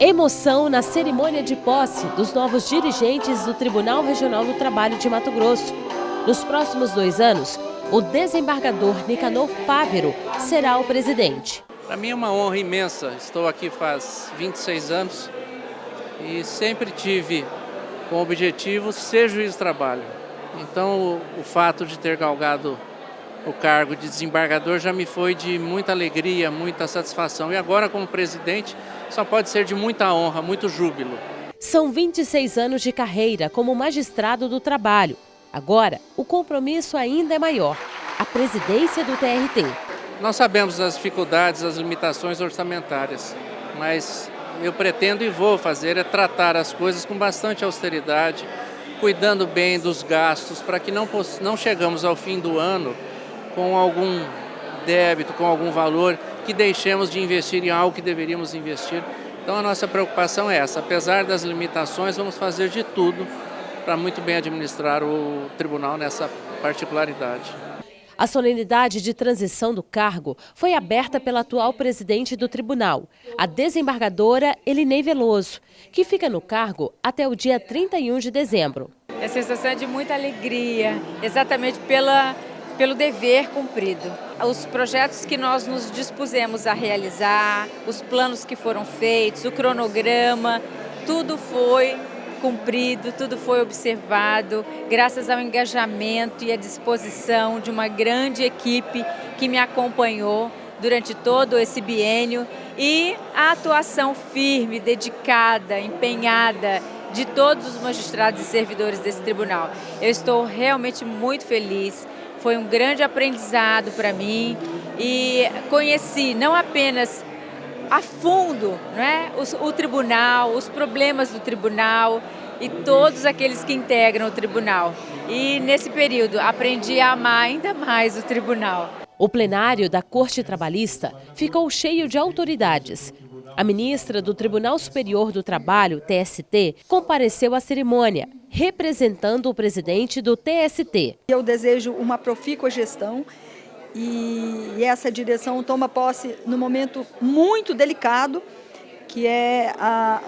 Emoção na cerimônia de posse dos novos dirigentes do Tribunal Regional do Trabalho de Mato Grosso. Nos próximos dois anos, o desembargador Nicanor Fávero será o presidente. Para mim é uma honra imensa. Estou aqui faz 26 anos e sempre tive como objetivo ser juiz de trabalho. Então o, o fato de ter galgado o cargo de desembargador já me foi de muita alegria, muita satisfação. E agora, como presidente, só pode ser de muita honra, muito júbilo. São 26 anos de carreira como magistrado do trabalho. Agora, o compromisso ainda é maior, a presidência do TRT. Nós sabemos das dificuldades, das limitações orçamentárias, mas eu pretendo e vou fazer é tratar as coisas com bastante austeridade, cuidando bem dos gastos, para que não, não chegamos ao fim do ano com algum débito, com algum valor, que deixemos de investir em algo que deveríamos investir. Então a nossa preocupação é essa, apesar das limitações, vamos fazer de tudo para muito bem administrar o tribunal nessa particularidade. A solenidade de transição do cargo foi aberta pela atual presidente do tribunal, a desembargadora Elinei Veloso, que fica no cargo até o dia 31 de dezembro. A sensação é de muita alegria, exatamente pela pelo dever cumprido. Os projetos que nós nos dispusemos a realizar, os planos que foram feitos, o cronograma, tudo foi cumprido, tudo foi observado, graças ao engajamento e à disposição de uma grande equipe que me acompanhou durante todo esse biênio e a atuação firme, dedicada, empenhada de todos os magistrados e servidores desse tribunal. Eu estou realmente muito feliz foi um grande aprendizado para mim e conheci não apenas a fundo né, o, o tribunal, os problemas do tribunal e todos aqueles que integram o tribunal. E nesse período aprendi a amar ainda mais o tribunal. O plenário da Corte Trabalhista ficou cheio de autoridades. A ministra do Tribunal Superior do Trabalho, TST, compareceu à cerimônia, representando o presidente do TST. Eu desejo uma profícua gestão e essa direção toma posse no momento muito delicado, que é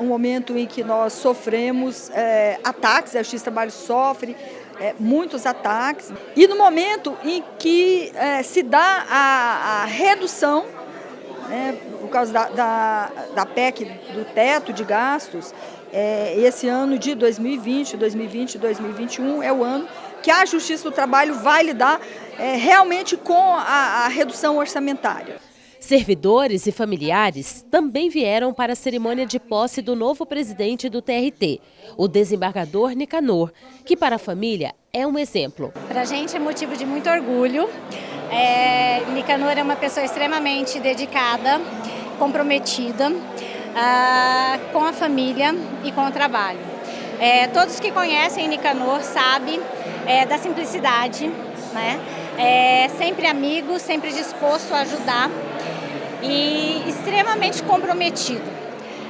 um momento em que nós sofremos é, ataques, a Justiça do Trabalho sofre é, muitos ataques, e no momento em que é, se dá a, a redução né, por causa da, da, da, PEC do teto de gastos, é, esse ano de 2020, 2020 e 2021 é o ano que a Justiça do Trabalho vai lidar é, realmente com a, a redução orçamentária. Servidores e familiares também vieram para a cerimônia de posse do novo presidente do TRT, o desembargador Nicanor, que para a família é um exemplo. Para a gente é motivo de muito orgulho. É, Nicanor é uma pessoa extremamente dedicada, comprometida uh, com a família e com o trabalho. É, todos que conhecem Nicanor sabem é, da simplicidade, né? É, sempre amigo, sempre disposto a ajudar e extremamente comprometido.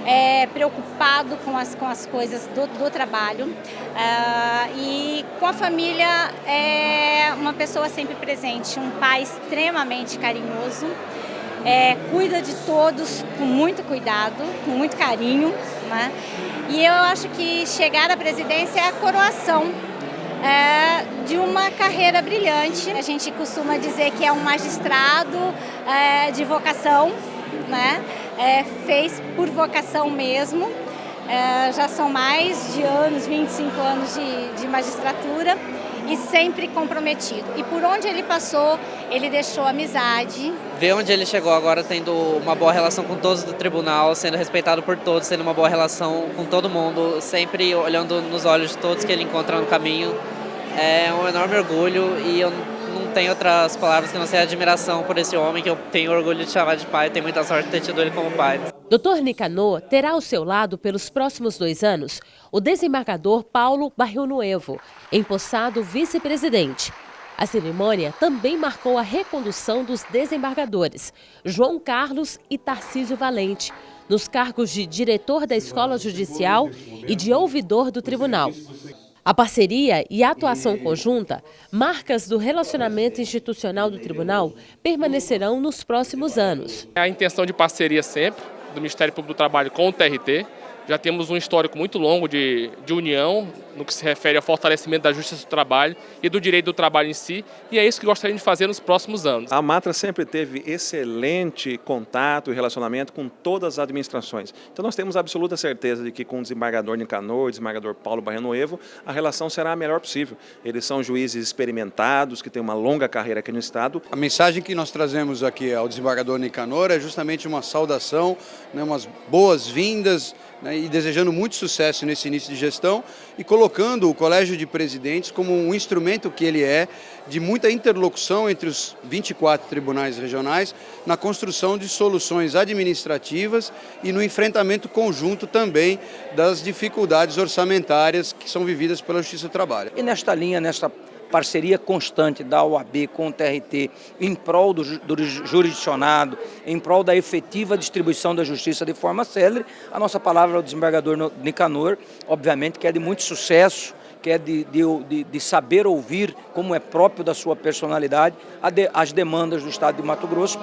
É, preocupado com as, com as coisas do, do trabalho uh, e com a família é uma pessoa sempre presente, um pai extremamente carinhoso, é, cuida de todos com muito cuidado, com muito carinho. Né? E eu acho que chegar à presidência é a coroação é, de uma carreira brilhante. A gente costuma dizer que é um magistrado é, de vocação, né? É, fez por vocação mesmo. É, já são mais de anos, 25 anos de, de magistratura e sempre comprometido. E por onde ele passou, ele deixou amizade. Ver onde ele chegou agora tendo uma boa relação com todos do tribunal, sendo respeitado por todos, tendo uma boa relação com todo mundo, sempre olhando nos olhos de todos que ele encontra no caminho. É um enorme orgulho e eu não tenho outras palavras que não ser admiração por esse homem que eu tenho orgulho de chamar de pai, tenho muita sorte de ter tido ele como pai. Dr. Nicanor terá ao seu lado pelos próximos dois anos o desembargador Paulo Barril Nuevo, empossado vice-presidente. A cerimônia também marcou a recondução dos desembargadores, João Carlos e Tarcísio Valente, nos cargos de diretor da Escola Judicial e de ouvidor do Tribunal. A parceria e a atuação conjunta, marcas do relacionamento institucional do tribunal, permanecerão nos próximos anos. A intenção de parceria sempre, do Ministério Público do Trabalho com o TRT, já temos um histórico muito longo de, de união no que se refere ao fortalecimento da justiça do trabalho e do direito do trabalho em si, e é isso que gostaríamos de fazer nos próximos anos. A Matra sempre teve excelente contato e relacionamento com todas as administrações. Então nós temos absoluta certeza de que com o desembargador Nicanor, o desembargador Paulo Barrenoevo, a relação será a melhor possível. Eles são juízes experimentados, que têm uma longa carreira aqui no Estado. A mensagem que nós trazemos aqui ao desembargador Nicanor é justamente uma saudação, né, umas boas-vindas, né, e desejando muito sucesso nesse início de gestão e colocando o Colégio de Presidentes como um instrumento que ele é de muita interlocução entre os 24 tribunais regionais na construção de soluções administrativas e no enfrentamento conjunto também das dificuldades orçamentárias que são vividas pela Justiça do Trabalho. E nesta linha, nesta parceria constante da OAB com o TRT em prol do, do jurisdicionado, em prol da efetiva distribuição da justiça de forma célere. A nossa palavra ao desembargador Nicanor, obviamente, que é de muito sucesso, que é de, de, de, saber ouvir, como é próprio da sua personalidade, as demandas do Estado de Mato Grosso.